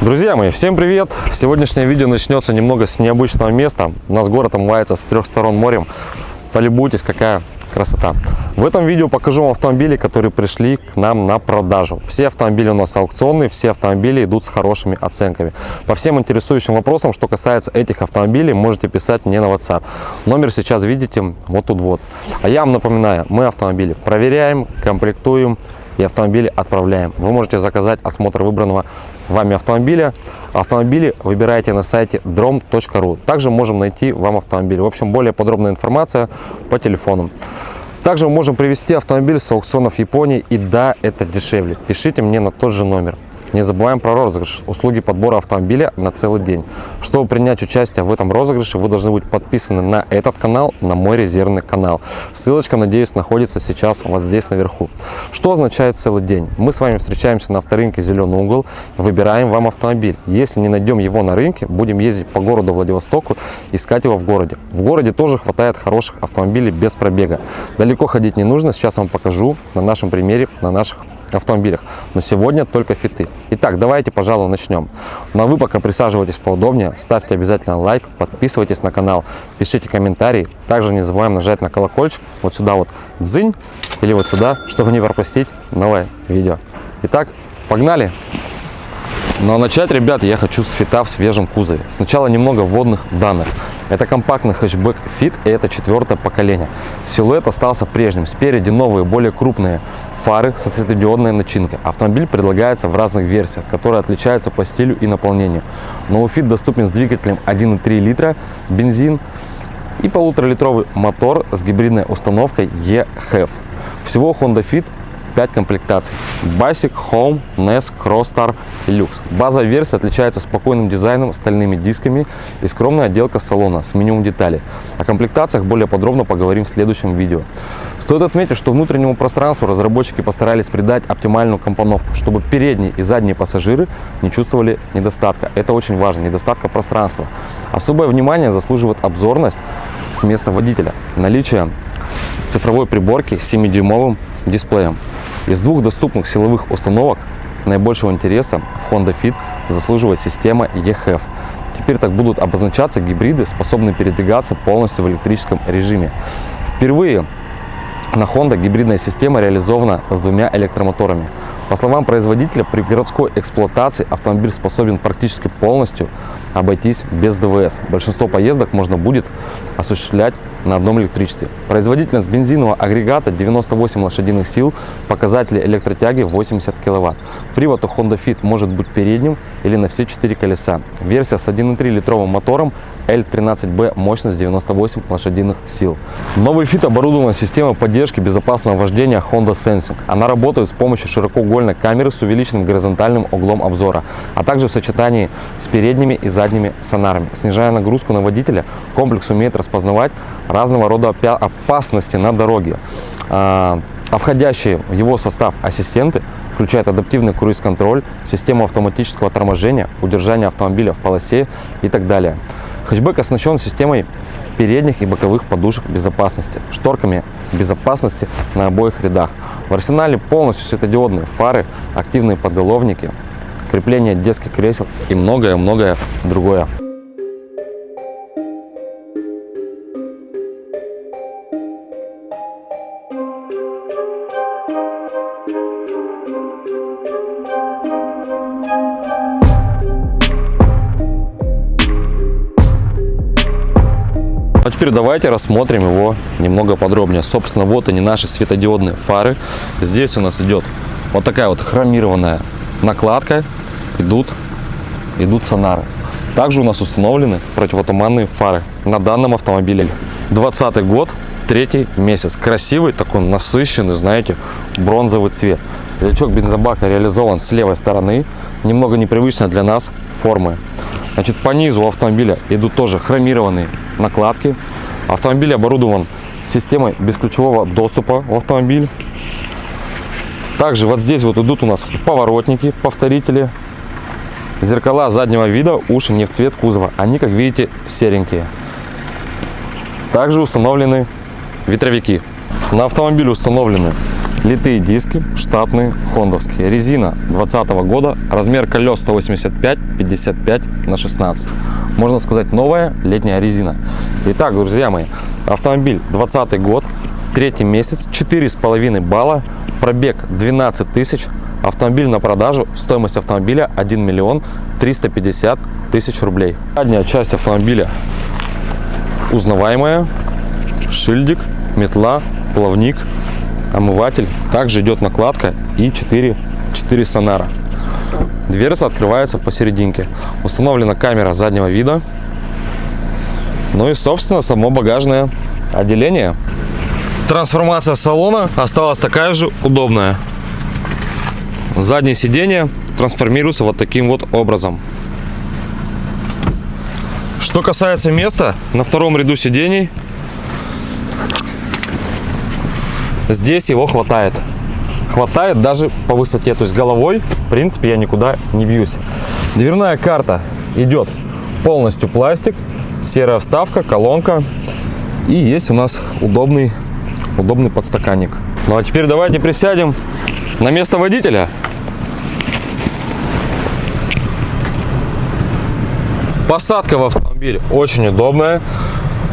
Друзья мои, всем привет! Сегодняшнее видео начнется немного с необычного места. У нас город омывается с трех сторон морем. Полюбуйтесь, какая красота. В этом видео покажу вам автомобили, которые пришли к нам на продажу. Все автомобили у нас аукционные, все автомобили идут с хорошими оценками. По всем интересующим вопросам, что касается этих автомобилей, можете писать мне на WhatsApp. Номер сейчас видите вот тут вот. А я вам напоминаю, мы автомобили проверяем, комплектуем, и автомобили отправляем. Вы можете заказать осмотр выбранного вами автомобиля. Автомобили выбираете на сайте drom.ru. Также можем найти вам автомобиль. В общем, более подробная информация по телефону. Также мы можем привезти автомобиль с аукционов Японии. И да, это дешевле. Пишите мне на тот же номер. Не забываем про розыгрыш. Услуги подбора автомобиля на целый день. Чтобы принять участие в этом розыгрыше, вы должны быть подписаны на этот канал, на мой резервный канал. Ссылочка, надеюсь, находится сейчас вот здесь наверху. Что означает целый день? Мы с вами встречаемся на авторынке «Зеленый угол», выбираем вам автомобиль. Если не найдем его на рынке, будем ездить по городу Владивостоку, искать его в городе. В городе тоже хватает хороших автомобилей без пробега. Далеко ходить не нужно, сейчас вам покажу на нашем примере, на наших автомобилях. Но сегодня только фиты. Итак, давайте, пожалуй, начнем. Но вы пока присаживайтесь поудобнее, ставьте обязательно лайк, подписывайтесь на канал, пишите комментарии. Также не забываем нажать на колокольчик, вот сюда вот дзынь, или вот сюда, чтобы не пропустить новое видео. Итак, погнали! Но начать, ребят, я хочу с фита в свежем кузове. Сначала немного вводных данных. Это компактный хэтчбэк Fit и это четвертое поколение. Силуэт остался прежним. Спереди новые, более крупные фары со светодиодной начинкой. Автомобиль предлагается в разных версиях, которые отличаются по стилю и наполнению. Новый Fit доступен с двигателем 1,3 литра, бензин и полуторалитровый мотор с гибридной установкой E-HEV. Всего Honda Fit 5 комплектаций. Basic, Home, NES, Crossstar Lux. Базовая версия отличается спокойным дизайном, стальными дисками и скромная отделка салона с минимум деталей. О комплектациях более подробно поговорим в следующем видео. Стоит отметить, что внутреннему пространству разработчики постарались придать оптимальную компоновку, чтобы передние и задние пассажиры не чувствовали недостатка. Это очень важно, недостатка пространства. Особое внимание заслуживает обзорность с места водителя. Наличие цифровой приборки с 7-дюймовым дисплеем. Из двух доступных силовых установок наибольшего интереса в Honda Fit заслуживает система EHF. Теперь так будут обозначаться гибриды, способные передвигаться полностью в электрическом режиме. Впервые на Honda гибридная система реализована с двумя электромоторами. По словам производителя, при городской эксплуатации автомобиль способен практически полностью обойтись без ДВС. Большинство поездок можно будет осуществлять на одном электричестве. Производительность бензинового агрегата 98 лошадиных сил, показатели электротяги 80 кВт. Привод у Honda Fit может быть передним или на все четыре колеса. Версия с 1,3 литровым мотором L13B мощность 98 лошадиных сил. Новый Fit оборудован системой поддержки безопасного вождения Honda Sensing. Она работает с помощью широкоугольной камеры с увеличенным горизонтальным углом обзора, а также в сочетании с передними и задними сонарами. Снижая нагрузку на водителя, комплекс умеет распознавать разного рода опасности на дороге. А, а входящие в его состав ассистенты включают адаптивный круиз-контроль, систему автоматического торможения, удержание автомобиля в полосе и так далее. Хэтчбэк оснащен системой передних и боковых подушек безопасности, шторками безопасности на обоих рядах. В арсенале полностью светодиодные фары, активные подголовники, крепление детских кресел и многое-многое другое. Теперь давайте рассмотрим его немного подробнее. Собственно, вот они наши светодиодные фары. Здесь у нас идет вот такая вот хромированная накладка. Идут, идут сонары. Также у нас установлены противотуманные фары на данном автомобиле. 20 год, третий месяц. Красивый такой насыщенный, знаете, бронзовый цвет. Лючок бензобака реализован с левой стороны. Немного непривычно для нас формы. Значит, по низу автомобиля идут тоже хромированные накладки. Автомобиль оборудован системой бесключевого доступа в автомобиль. Также вот здесь вот идут у нас поворотники, повторители, зеркала заднего вида, уши не в цвет кузова. Они, как видите, серенькие. Также установлены ветровики. На автомобиле установлены Литые диски штатные, хондовские. Резина 2020 года, размер колес 185, 55 на 16. Можно сказать новая летняя резина. Итак, друзья мои, автомобиль 20 год, третий месяц, 4,5 балла, пробег 12 тысяч, автомобиль на продажу, стоимость автомобиля 1 миллион 350 тысяч рублей. Задняя часть автомобиля узнаваемая, шильдик, метла, плавник, омыватель. Также идет накладка и 4, 4 сонара. Дверца открывается посерединке. Установлена камера заднего вида. Ну и, собственно, само багажное отделение. Трансформация салона осталась такая же удобная. Заднее сиденье трансформируется вот таким вот образом. Что касается места, на втором ряду сидений здесь его хватает. Хватает даже по высоте, то есть головой, в принципе, я никуда не бьюсь. Дверная карта идет полностью пластик, серая вставка, колонка. И есть у нас удобный, удобный подстаканник. Ну а теперь давайте присядем на место водителя. Посадка в автомобиль очень удобная.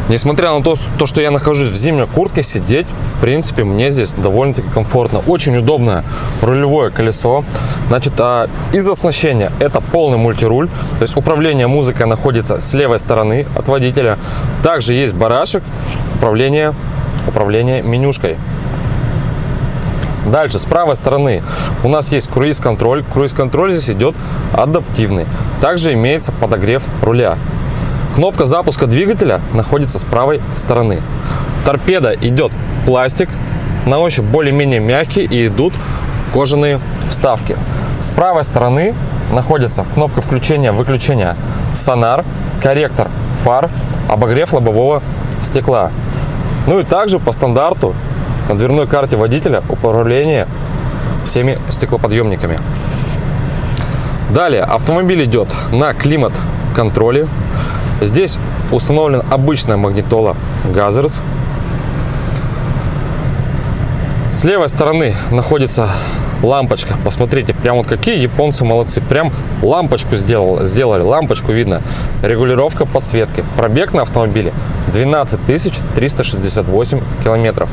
Несмотря на то, то, что я нахожусь в зимней куртке, сидеть, в принципе, мне здесь довольно-таки комфортно. Очень удобное рулевое колесо. Значит, а из оснащения это полный мультируль. То есть управление музыкой находится с левой стороны от водителя. Также есть барашек, управление, управление менюшкой. Дальше, с правой стороны у нас есть круиз-контроль. Круиз-контроль здесь идет адаптивный. Также имеется подогрев руля. Кнопка запуска двигателя находится с правой стороны. Торпеда идет пластик, на ощупь более-менее мягкий и идут кожаные вставки. С правой стороны находится кнопка включения-выключения сонар, корректор фар, обогрев лобового стекла. Ну и также по стандарту на дверной карте водителя управление всеми стеклоподъемниками. Далее автомобиль идет на климат-контроле. Здесь установлен обычная магнитола Gathers. С левой стороны находится лампочка. Посмотрите, прям вот какие японцы молодцы. Прям лампочку сделал, сделали, лампочку видно. Регулировка подсветки. Пробег на автомобиле 12 368 километров.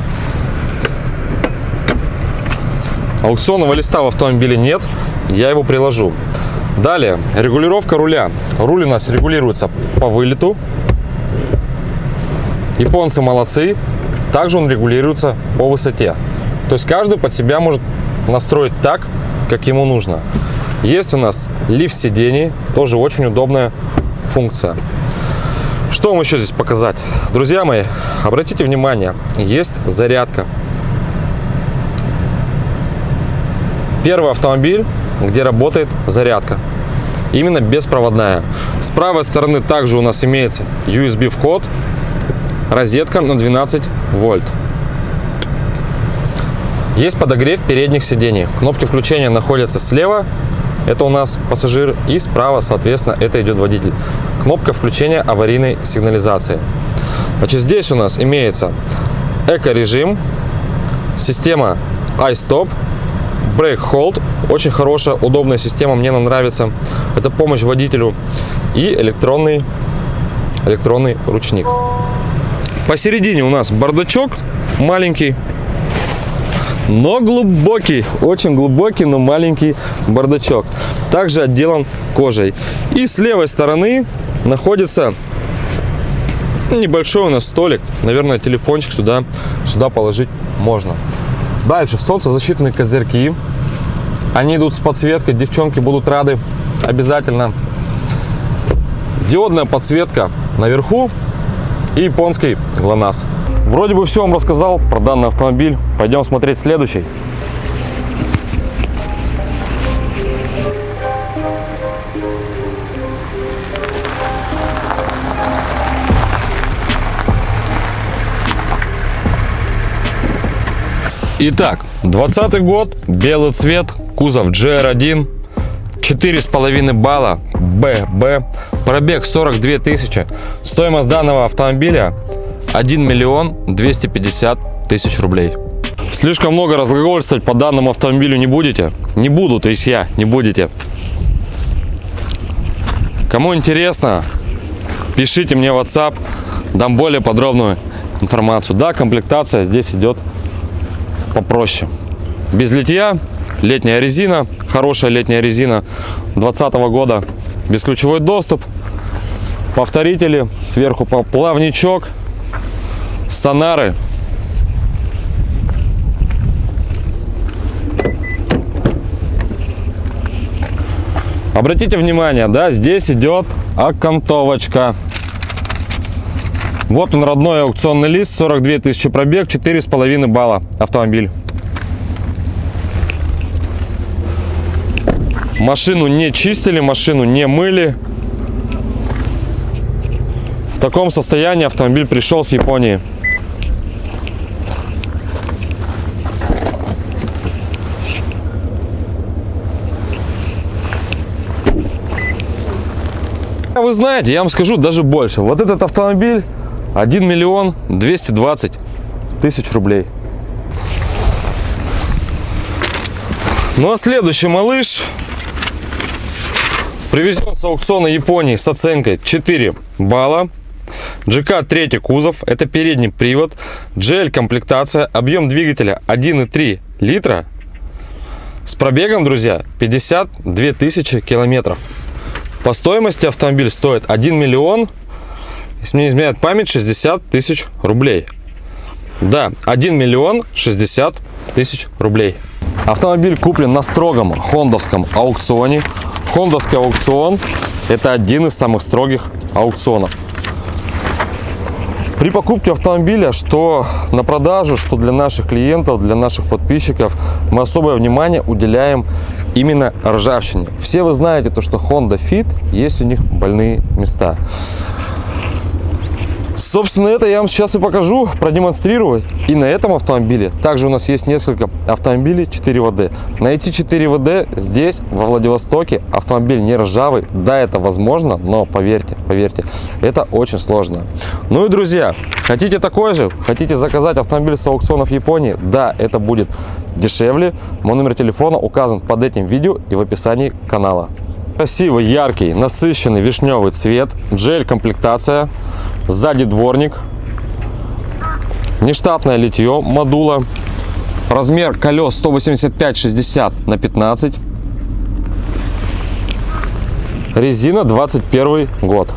Аукционного листа в автомобиле нет, я его приложу. Далее, регулировка руля. Руль у нас регулируется по вылету. Японцы молодцы. Также он регулируется по высоте. То есть каждый под себя может настроить так, как ему нужно. Есть у нас лифт сидений, тоже очень удобная функция. Что вам еще здесь показать? Друзья мои, обратите внимание, есть зарядка Первый автомобиль, где работает зарядка. Именно беспроводная. С правой стороны также у нас имеется USB вход, розетка на 12 вольт. Есть подогрев передних сидений. Кнопки включения находятся слева, это у нас пассажир, и справа, соответственно, это идет водитель. Кнопка включения аварийной сигнализации. Значит, здесь у нас имеется эко-режим, система iStop, Brake Hold. Очень хорошая, удобная система, мне она нравится. Это помощь водителю. И электронный, электронный ручник. Посередине у нас бардачок маленький, но глубокий. Очень глубокий, но маленький бардачок. Также отделан кожей. И с левой стороны находится небольшой у нас столик. Наверное, телефончик сюда, сюда положить можно. Дальше солнцезащитные козырьки. Они идут с подсветкой. Девчонки будут рады обязательно. Диодная подсветка наверху и японский ГЛОНАСС. Вроде бы все вам рассказал про данный автомобиль. Пойдем смотреть следующий. Итак, 20 год, белый цвет, кузов GR1, 4,5 балла, ББ, пробег 42 тысячи. Стоимость данного автомобиля 1 миллион 250 тысяч рублей. Слишком много разглагольствовать по данному автомобилю не будете? Не буду, то есть я, не будете. Кому интересно, пишите мне WhatsApp, дам более подробную информацию. Да, комплектация здесь идет попроще. Без литья, летняя резина, хорошая летняя резина 2020 года, бесключевой доступ, повторители, сверху плавничок, сонары. Обратите внимание, да, здесь идет окантовочка. Вот он, родной аукционный лист, 42 тысячи пробег, 4,5 балла автомобиль. Машину не чистили, машину не мыли. В таком состоянии автомобиль пришел с Японии. Вы знаете, я вам скажу даже больше. Вот этот автомобиль 1 миллион 220 тысяч рублей. Ну а следующий малыш привезен с аукциона Японии с оценкой 4 балла. GK третий кузов, это передний привод, GL комплектация, объем двигателя 1,3 литра с пробегом, друзья, 52 тысячи километров. По стоимости автомобиль стоит 1 миллион, если мне изменяет память, 60 тысяч рублей. Да, 1 миллион 60 тысяч рублей. Автомобиль куплен на строгом хондовском аукционе. Хондовский аукцион – это один из самых строгих аукционов. При покупке автомобиля, что на продажу, что для наших клиентов, для наших подписчиков, мы особое внимание уделяем именно ржавчине. Все вы знаете, то, что Honda Fit, есть у них больные места. Собственно, это я вам сейчас и покажу, продемонстрирую. И на этом автомобиле также у нас есть несколько автомобилей 4ВД. Найти 4ВД здесь, во Владивостоке, автомобиль не ржавый. Да, это возможно, но поверьте, поверьте, это очень сложно. Ну и, друзья, хотите такой же? Хотите заказать автомобиль с аукционов Японии? Да, это будет дешевле. Мой номер телефона указан под этим видео и в описании канала. Красивый, яркий, насыщенный вишневый цвет, джель комплектация, сзади дворник, нештатное литье модула, размер колес 185-60 на 15, резина 21 год.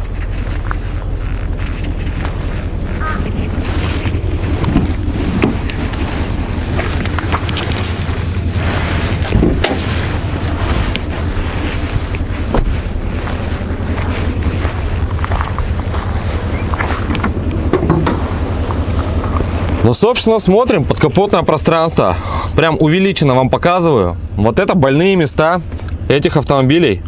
Ну, собственно, смотрим подкапотное пространство. Прям увеличенно вам показываю. Вот это больные места этих автомобилей.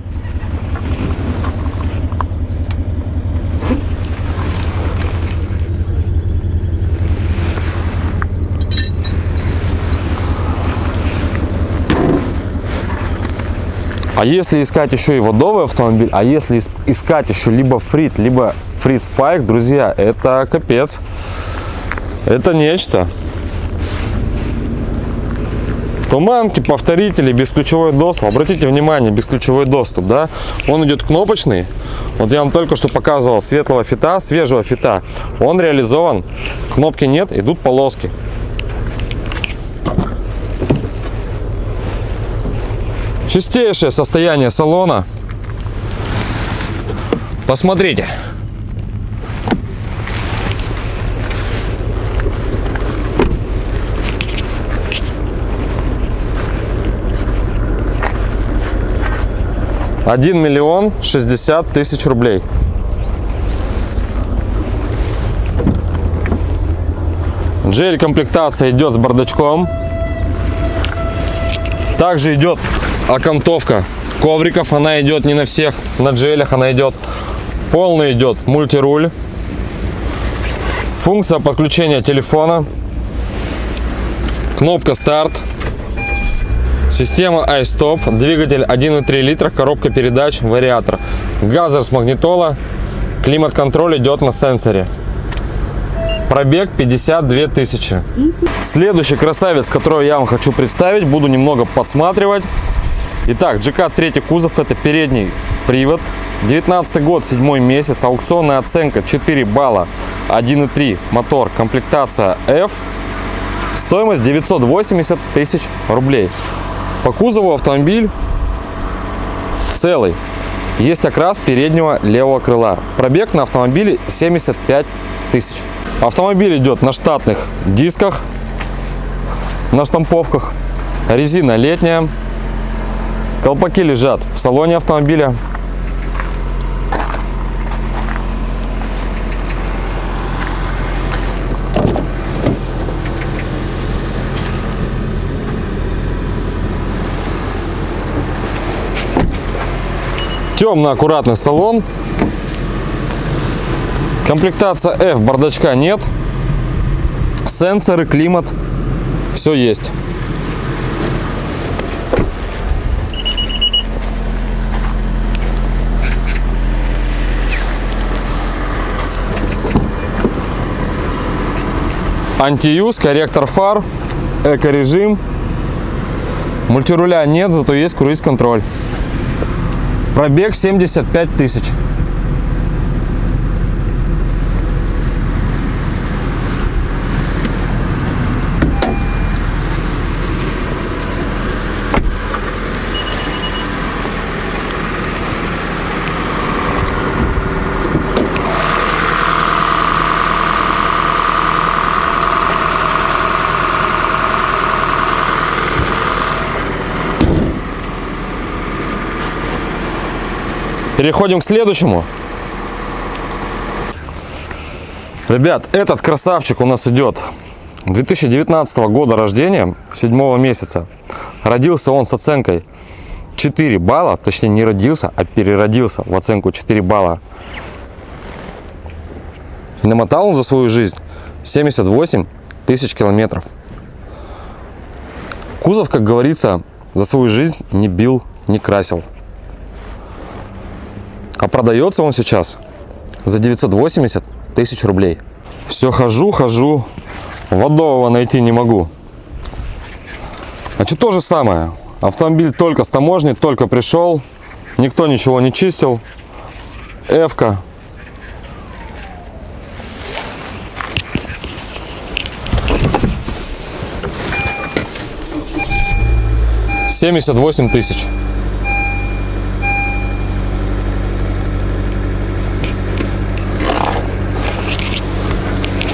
А если искать еще и водовый автомобиль, а если искать еще либо фрит, либо фрит спайк, друзья, это капец. Это нечто. Туманки, повторители, бесключевой доступ. Обратите внимание, бесключевой доступ, да? Он идет кнопочный. Вот я вам только что показывал светлого фита, свежего фита. Он реализован. Кнопки нет, идут полоски. Чистейшее состояние салона. Посмотрите. Один миллион шестьдесят тысяч рублей. GL комплектация идет с бардачком. Также идет окантовка ковриков. Она идет не на всех, на GL она идет. Полный идет мультируль. Функция подключения телефона. Кнопка старт. Система iStop, двигатель 1,3 литра, коробка передач, вариатор. Газер с магнитола, климат-контроль идет на сенсоре. Пробег 52 тысячи. Следующий красавец, которого я вам хочу представить, буду немного подсматривать. Итак, GK третий кузов, это передний привод. 19 год, седьмой месяц, аукционная оценка 4 балла, 1.3, мотор, комплектация F. Стоимость 980 тысяч рублей. По кузову автомобиль целый. Есть окрас переднего левого крыла. Пробег на автомобиле 75 тысяч. Автомобиль идет на штатных дисках, на штамповках. Резина летняя. Колпаки лежат в салоне автомобиля. Темно-аккуратный салон. Комплектация F, бардачка нет. Сенсоры, климат, все есть. Антиюз, корректор фар, эко-режим. Мультируля нет, зато есть круиз-контроль. Пробег 75 тысяч. Переходим к следующему. Ребят, этот красавчик у нас идет 2019 года рождения, 7 месяца. Родился он с оценкой 4 балла, точнее не родился, а переродился в оценку 4 балла. И намотал он за свою жизнь 78 тысяч километров. Кузов, как говорится, за свою жизнь не бил, не красил. А продается он сейчас за 980 тысяч рублей. Все хожу, хожу, водового найти не могу. Значит, то же самое. Автомобиль только с таможни, только пришел, никто ничего не чистил. Эвка. Семьдесят восемь тысяч.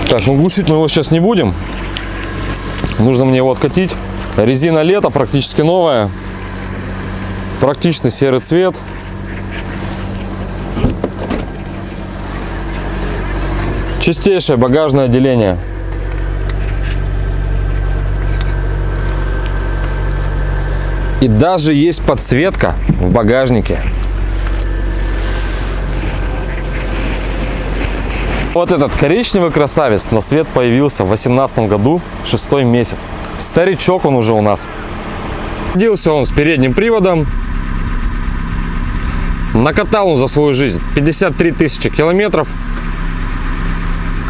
Так, ну глушить мы его сейчас не будем. Нужно мне его откатить. Резина лето, практически новая. Практичный серый цвет. Чистейшее багажное отделение. И даже есть подсветка в багажнике. Вот этот коричневый красавец на свет появился в 2018 году, шестой месяц. Старичок он уже у нас. Родился он с передним приводом. Накатал он за свою жизнь 53 тысячи километров.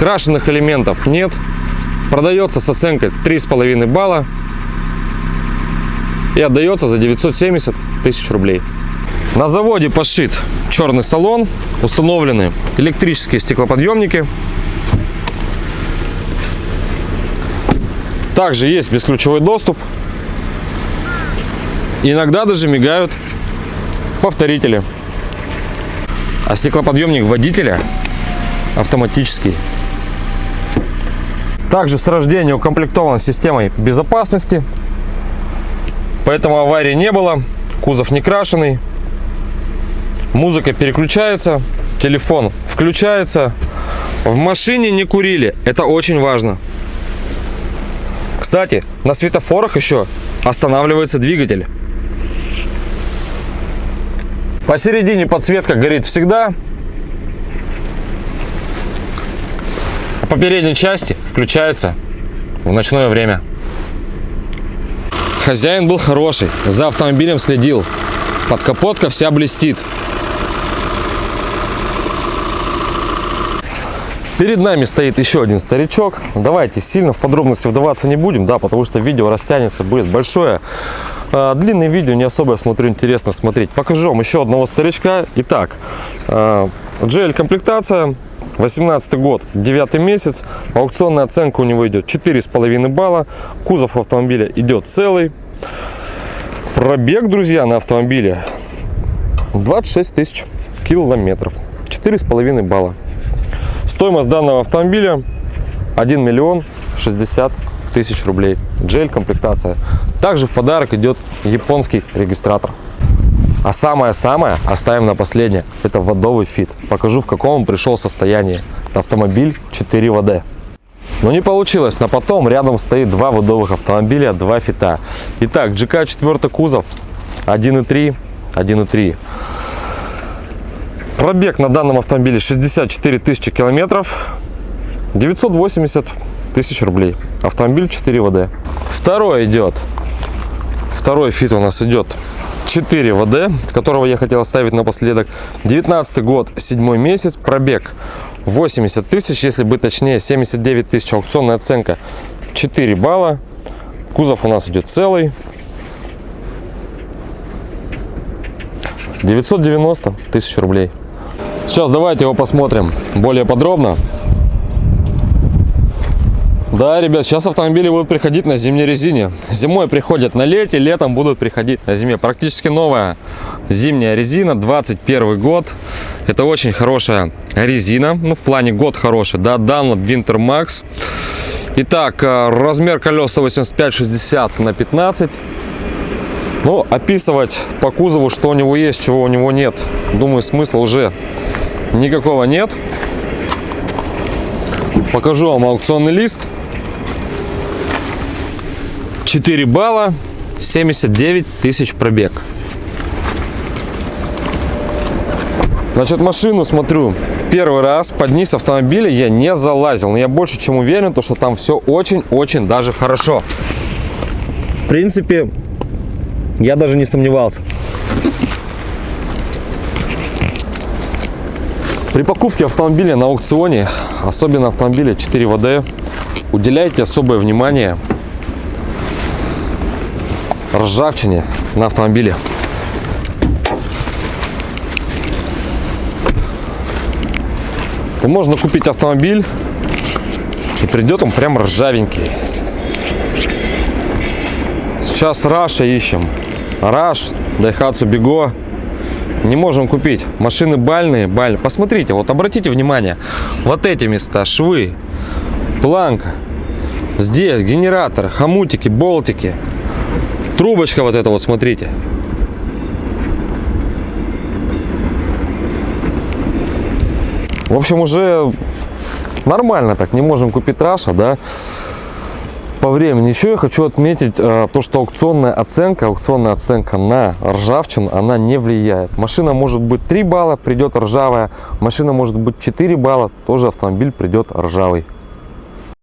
Крашенных элементов нет. Продается с оценкой 3,5 балла. И отдается за 970 тысяч рублей. На заводе пошит черный салон, установлены электрические стеклоподъемники. Также есть бесключевой доступ. Иногда даже мигают повторители. А стеклоподъемник водителя автоматический. Также с рождения укомплектован системой безопасности. Поэтому аварии не было. Кузов не крашеный музыка переключается, телефон включается. В машине не курили, это очень важно. Кстати, на светофорах еще останавливается двигатель. Посередине подсветка горит всегда. А по передней части включается в ночное время. Хозяин был хороший, за автомобилем следил. Подкапотка вся блестит. Перед нами стоит еще один старичок. Давайте сильно в подробности вдаваться не будем, да, потому что видео растянется, будет большое. А, длинные видео не особо, я смотрю, интересно смотреть. Покажу вам еще одного старичка. Итак, а, GL комплектация, 18 год, 9 месяц. Аукционная оценка у него идет 4,5 балла. Кузов автомобиля идет целый. Пробег, друзья, на автомобиле 26 тысяч километров. 4,5 балла. Стоимость данного автомобиля 1 миллион 60 тысяч рублей. G L комплектация. Также в подарок идет японский регистратор. А самое-самое оставим на последнее. Это вэдовый Fit. Покажу в каком он пришел состоянии. Автомобиль 4WD. Но не получилось. На потом рядом стоит два вэдовых автомобиля, два Fit а. Итак, GK 4 кузов 1.3, 1.3. Пробег на данном автомобиле 64 тысячи километров, 980 тысяч рублей. Автомобиль 4 ВД. Второй идет, второй фит у нас идет 4 ВД, которого я хотел оставить напоследок. 19 год, 7 месяц, пробег 80 тысяч, если быть точнее, 79 тысяч, аукционная оценка 4 балла. Кузов у нас идет целый. 990 тысяч рублей. Сейчас давайте его посмотрим более подробно. Да, ребят, сейчас автомобили будут приходить на зимней резине. Зимой приходят на лете, летом будут приходить на зиме. Практически новая зимняя резина, 21 год. Это очень хорошая резина, ну в плане год хороший, да, Dunlop Winter Max. Итак, э, размер колес 185-60 на 15. Ну, описывать по кузову, что у него есть, чего у него нет, думаю, смысла уже никакого нет. Покажу вам аукционный лист. 4 балла, 79 тысяч пробег. Значит, машину смотрю первый раз под низ автомобиля я не залазил. Но я больше чем уверен, то, что там все очень-очень даже хорошо. В принципе, я даже не сомневался. При покупке автомобиля на аукционе, особенно автомобиля 4 ВД, уделяйте особое внимание ржавчине на автомобиле. То можно купить автомобиль и придет он прям ржавенький. Сейчас Rush а ищем. Rush, Daihatsu Be-go не можем купить. Машины балльные, балльные. Посмотрите, вот обратите внимание, вот эти места, швы, планка, здесь генератор, хомутики, болтики, трубочка вот эта вот, смотрите. В общем, уже нормально так, не можем купить Rush а, да по времени. Еще я хочу отметить э, то, что аукционная оценка, аукционная оценка на ржавчину, она не влияет. Машина может быть 3 балла, придет ржавая. Машина может быть 4 балла, тоже автомобиль придет ржавый.